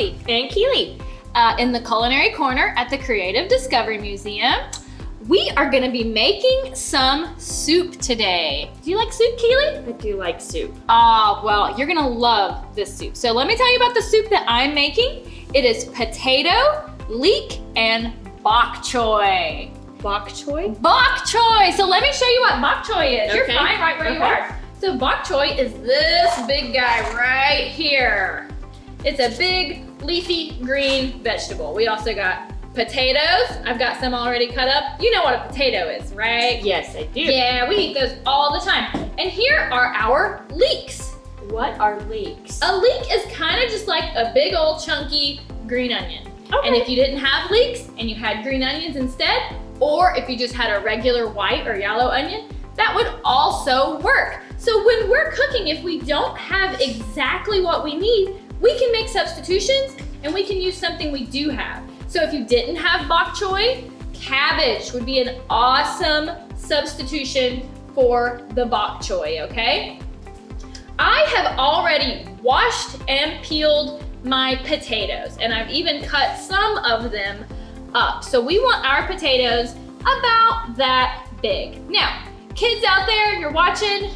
Kelsey and Keely uh, in the Culinary Corner at the Creative Discovery Museum. We are gonna be making some soup today. Do you like soup, Keely? I do like soup. Ah, well, you're gonna love this soup. So let me tell you about the soup that I'm making. It is potato, leek, and bok choy. Bok choy? Bok choy. So let me show you what bok choy is. You're fine right where you are. So bok choy is this big guy right here. It's a big leafy green vegetable. We also got potatoes. I've got some already cut up. You know what a potato is, right? Yes, I do. Yeah, we eat those all the time. And here are our leeks. What are leeks? A leek is kind of just like a big old chunky green onion. Okay. And if you didn't have leeks and you had green onions instead, or if you just had a regular white or yellow onion, that would also work. So when we're cooking, if we don't have exactly what we need, we can make substitutions and we can use something we do have. So if you didn't have bok choy, cabbage would be an awesome substitution for the bok choy, okay? I have already washed and peeled my potatoes and I've even cut some of them up. So we want our potatoes about that big. Now, kids out there, you're watching,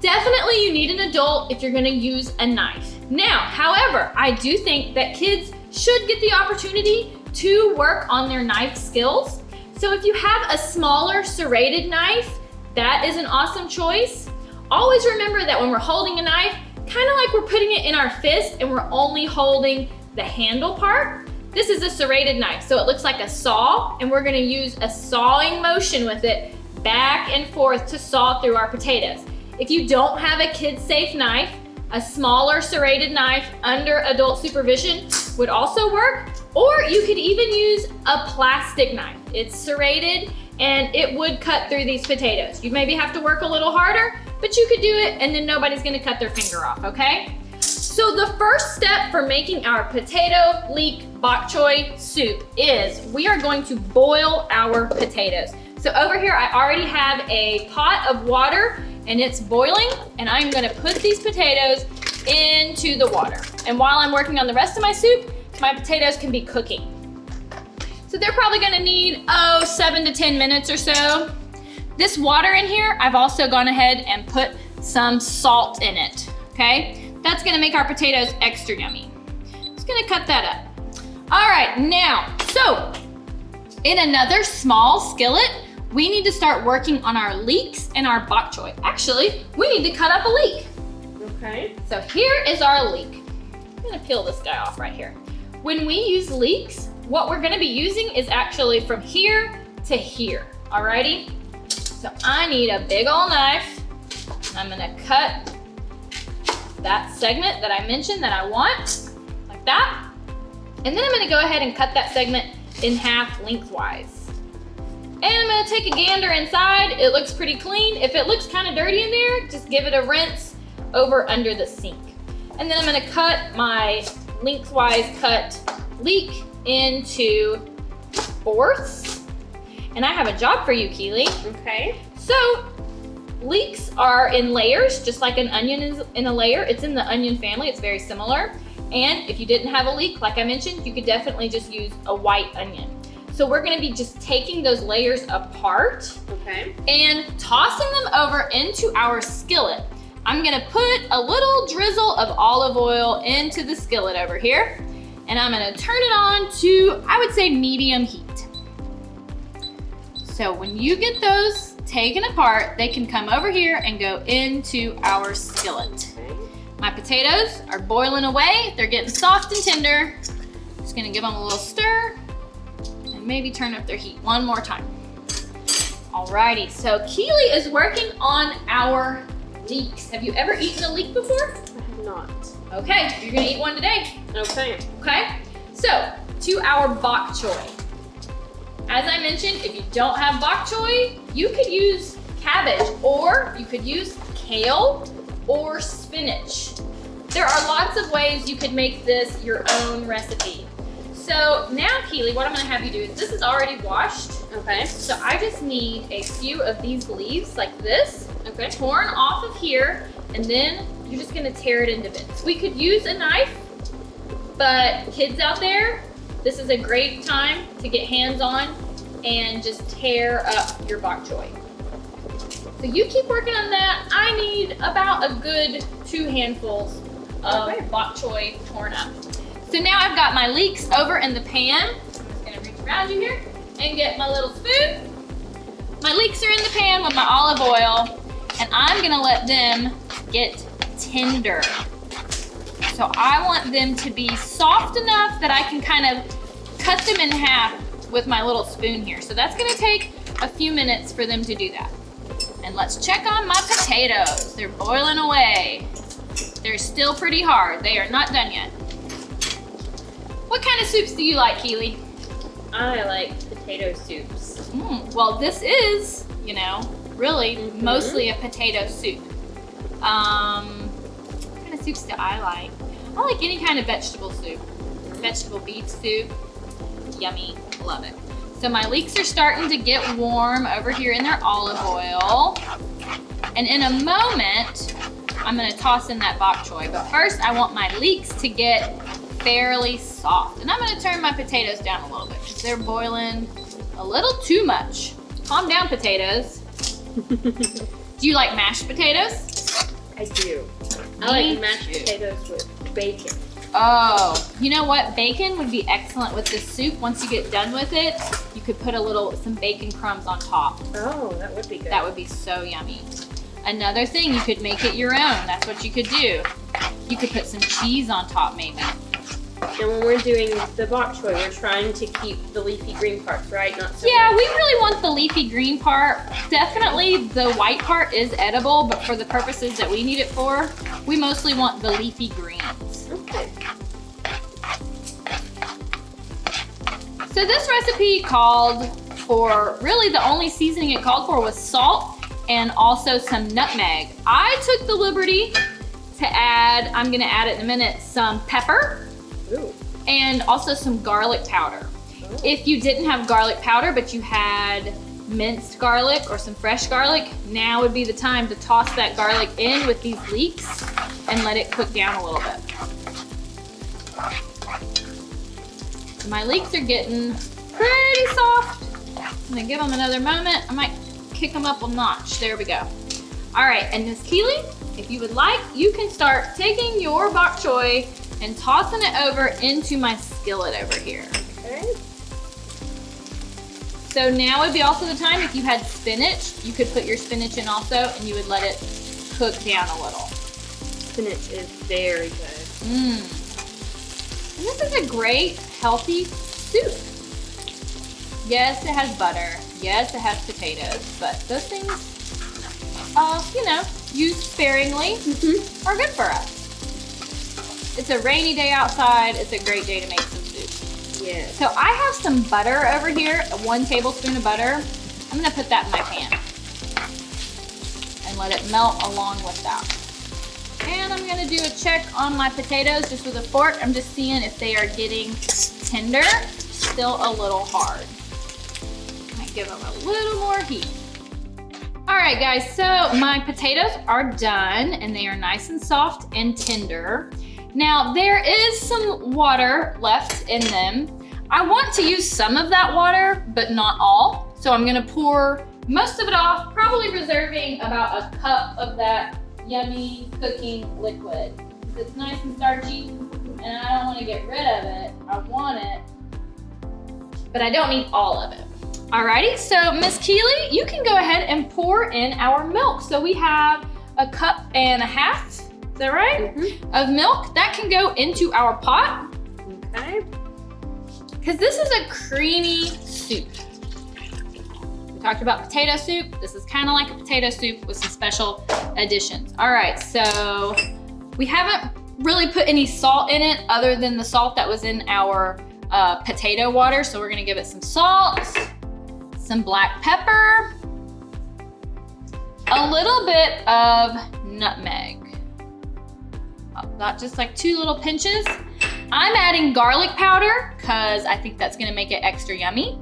definitely you need an adult if you're gonna use a knife. Now, however, I do think that kids should get the opportunity to work on their knife skills. So if you have a smaller serrated knife, that is an awesome choice. Always remember that when we're holding a knife, kind of like we're putting it in our fist and we're only holding the handle part. This is a serrated knife, so it looks like a saw, and we're gonna use a sawing motion with it back and forth to saw through our potatoes. If you don't have a kid-safe knife, a smaller serrated knife under adult supervision would also work, or you could even use a plastic knife. It's serrated and it would cut through these potatoes. You maybe have to work a little harder, but you could do it and then nobody's gonna cut their finger off, okay? So the first step for making our potato leek bok choy soup is we are going to boil our potatoes. So over here, I already have a pot of water and it's boiling and I'm gonna put these potatoes into the water. And while I'm working on the rest of my soup, my potatoes can be cooking. So they're probably gonna need, oh, seven to 10 minutes or so. This water in here, I've also gone ahead and put some salt in it, okay? That's gonna make our potatoes extra yummy. Just gonna cut that up. All right, now, so in another small skillet, we need to start working on our leeks and our bok choy. Actually, we need to cut up a leek. Okay. So here is our leek. I'm gonna peel this guy off right here. When we use leeks, what we're gonna be using is actually from here to here, alrighty? So I need a big old knife. I'm gonna cut that segment that I mentioned that I want, like that. And then I'm gonna go ahead and cut that segment in half lengthwise. And I'm gonna take a gander inside. It looks pretty clean. If it looks kind of dirty in there, just give it a rinse over under the sink. And then I'm gonna cut my lengthwise cut leek into fourths. And I have a job for you, Keely. Okay. So leeks are in layers, just like an onion is in a layer. It's in the onion family, it's very similar. And if you didn't have a leek, like I mentioned, you could definitely just use a white onion. So we're gonna be just taking those layers apart Okay. and tossing them over into our skillet. I'm gonna put a little drizzle of olive oil into the skillet over here, and I'm gonna turn it on to, I would say, medium heat. So when you get those taken apart, they can come over here and go into our skillet. My potatoes are boiling away. They're getting soft and tender. Just gonna give them a little stir maybe turn up their heat one more time. Alrighty, so Keely is working on our leeks. Have you ever eaten a leek before? I have not. Okay, you're gonna eat one today, Okay. okay? So, to our bok choy. As I mentioned, if you don't have bok choy, you could use cabbage or you could use kale or spinach. There are lots of ways you could make this your own recipe. So now, Keely, what I'm gonna have you do is this is already washed. Okay. So I just need a few of these leaves like this, Okay. torn off of here, and then you're just gonna tear it into bits. We could use a knife, But kids out there, this is a great time to get hands on and just tear up your bok choy. So you keep working on that. I need about a good two handfuls of Okay. bok choy torn up. So now I've got my leeks over in the pan. I'm just gonna reach around you here and get my little spoon. My leeks are in the pan with my olive oil and I'm gonna let them get tender. So I want them to be soft enough that I can kind of cut them in half with my little spoon here. So that's gonna take a few minutes for them to do that. And let's check on my potatoes. They're boiling away. They're still pretty hard. They are not done yet. What kind of soups do you like, Keely? I like potato soups. Mm, well, this is, you know, really Mhm. mostly a potato soup. Um, what kind of soups do I like? I like any kind of vegetable soup. Vegetable beef soup, yummy, love it. So my leeks are starting to get warm over here in their olive oil. And in a moment, I'm gonna toss in that bok choy. But first, I want my leeks to get fairly soft. And I'm gonna turn my potatoes down a little bit because they're boiling a little too much. Calm down, potatoes. Do you like mashed potatoes? I do. I like mashed too. potatoes with bacon. Oh, you know what? Bacon would be excellent with this soup. Once you get done with it, you could put a little, some bacon crumbs on top. Oh, that would be good. That would be so yummy. Another thing, you could make it your own. That's what you could do. You could put some cheese on top maybe. And when we're doing the bok choy, we're trying to keep the leafy green parts, right? Not so Yeah, much- we really want the leafy green part. Definitely the white part is edible, but for the purposes that we need it for, we mostly want the leafy greens. Okay. So this recipe called for, really the only seasoning it called for was salt and also some nutmeg. I took the liberty to add, I'm gonna add it in a minute, some pepper. And also some garlic powder. If you didn't have garlic powder, but you had minced garlic or some fresh garlic, now would be the time to toss that garlic in with these leeks and let it cook down a little bit. My leeks are getting pretty soft. I'm gonna give them another moment. I might kick them up a notch. There we go. All right, and Miss Keely, if you would like, you can start taking your bok choy and tossing it over into my skillet over here. Okay. So now would be also the time if you had spinach, you could put your spinach in also and you would let it cook down a little. Spinach is very good. Mmm. This is a great, healthy soup. Yes, it has butter. Yes, it has potatoes, but those things, uh, you know, used sparingly Mm-hmm. are good for us. It's a rainy day outside. It's a great day to make some soup. Yes. So I have some butter over here, one tablespoon of butter. I'm gonna put that in my pan and let it melt along with that. And I'm gonna do a check on my potatoes just with a fork. I'm just seeing if they are getting tender, still a little hard. Might give them a little more heat. All right, guys, so my potatoes are done and they are nice and soft and tender. Now, there is some water left in them. I want to use some of that water, but not all. So I'm gonna pour most of it off, probably reserving about a cup of that yummy cooking liquid. It's nice and starchy, and I don't wanna get rid of it. I want it, but I don't need all of it. Alrighty, so Miss Keely, you can go ahead and pour in our milk. So we have a cup and a half, is that right? Mm-hmm. Of milk. That can go into our pot Okay. because this is a creamy soup. We talked about potato soup. This is kind of like a potato soup with some special additions. All right, so we haven't really put any salt in it other than the salt that was in our uh, potato water. So we're gonna give it some salt, some black pepper, a little bit of nutmeg. Oh, Got just like two little pinches. I'm adding garlic powder because I think that's gonna make it extra yummy.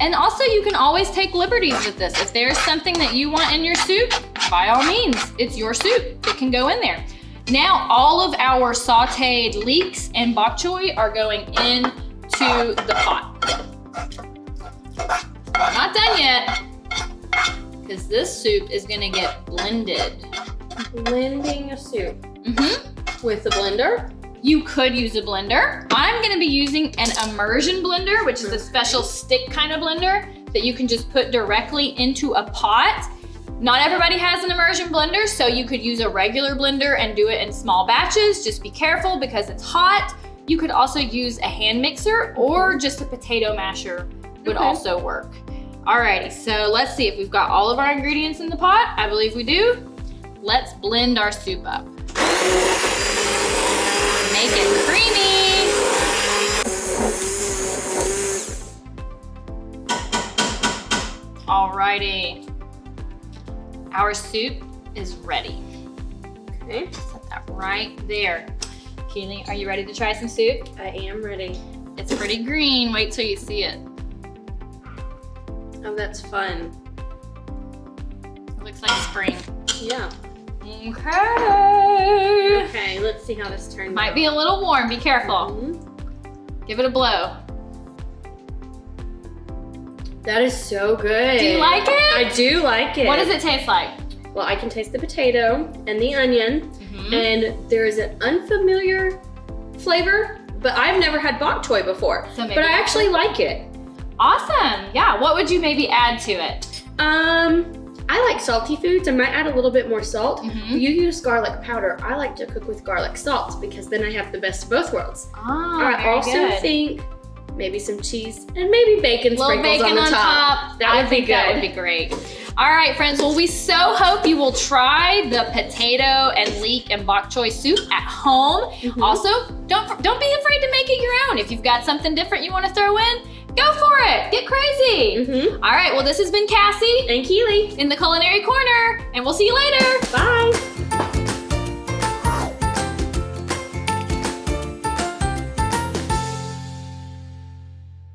And also you can always take liberties with this. If there's something that you want in your soup, by all means, it's your soup. It can go in there. Now all of our sauteed leeks and bok choy are going into the pot. Not done yet, because this soup is gonna get blended. Blending a soup Mm-hmm. with a blender. You could use a blender. I'm gonna be using an immersion blender, which is a special stick kind of blender that you can just put directly into a pot. Not everybody has an immersion blender, so you could use a regular blender and do it in small batches. Just be careful because it's hot. You could also use a hand mixer or just a potato masher would Okay. also work. Alrighty, so let's see if we've got all of our ingredients in the pot. I believe we do. Let's blend our soup up. Make it creamy. Alrighty. Our soup is ready. Okay, Set that right there. Keely, are you ready to try some soup? I am ready. It's pretty green. Wait till you see it. Oh, that's fun. It looks like spring. Yeah. Okay. Okay, let's see how this turns out. Might out. be a little warm. Be careful. Mhm. Give it a blow. That is so good. Do you like it? I do like it. What does it taste like? Well, I can taste the potato and the onion, Mhm. and there is an unfamiliar flavor, but I've never had bok choy before. So But I actually like it. Awesome. Yeah. What would you maybe add to it? Um, I like salty foods. I might add a little bit more salt. Mhm. You use garlic powder. I like to cook with garlic salt because then I have the best of both worlds. Oh, I also good. think maybe some cheese and maybe bacon sprinkles bacon on the top. That I would be think That good. would be great. All right, friends. Well, we so hope you will try the potato and leek and bok choy soup at home. Mhm. Also, don't don't be afraid to make it your own. If you've got something different you want to throw in, go for it. Get crazy. Mhm. All right. Well, this has been Cassie And Keely. in the Culinary Corner, and we'll see you later. Bye.